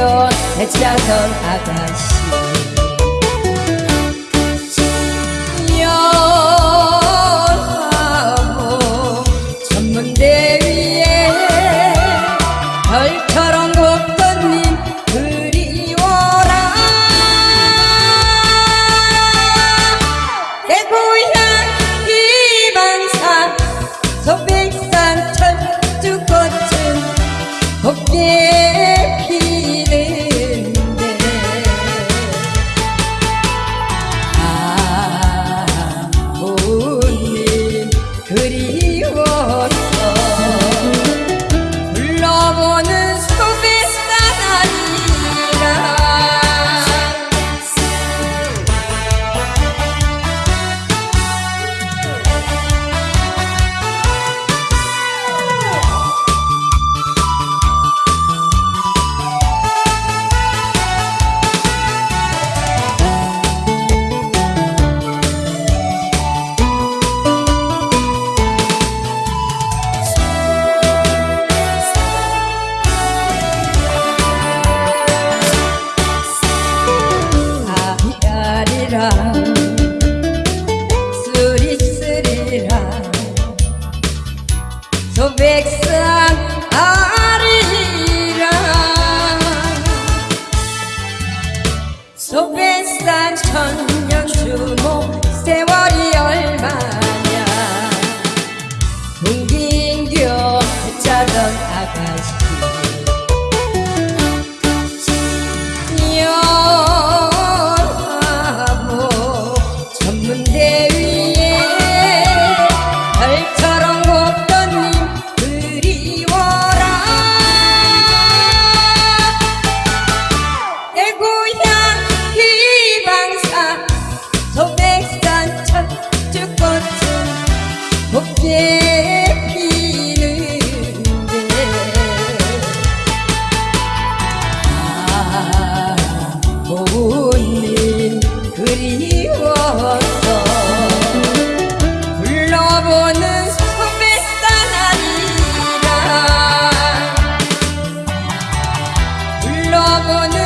동긴겨 대차던 아가씨. 연하고 전문대 위에 별처럼 곱던 님 그리워라. 내 고향 희망산 소백산 천주꽃은 곱게 아리아리라 쓰리 쓰리라. 소백산 아리라 소백산 천년 주목 세월 Doña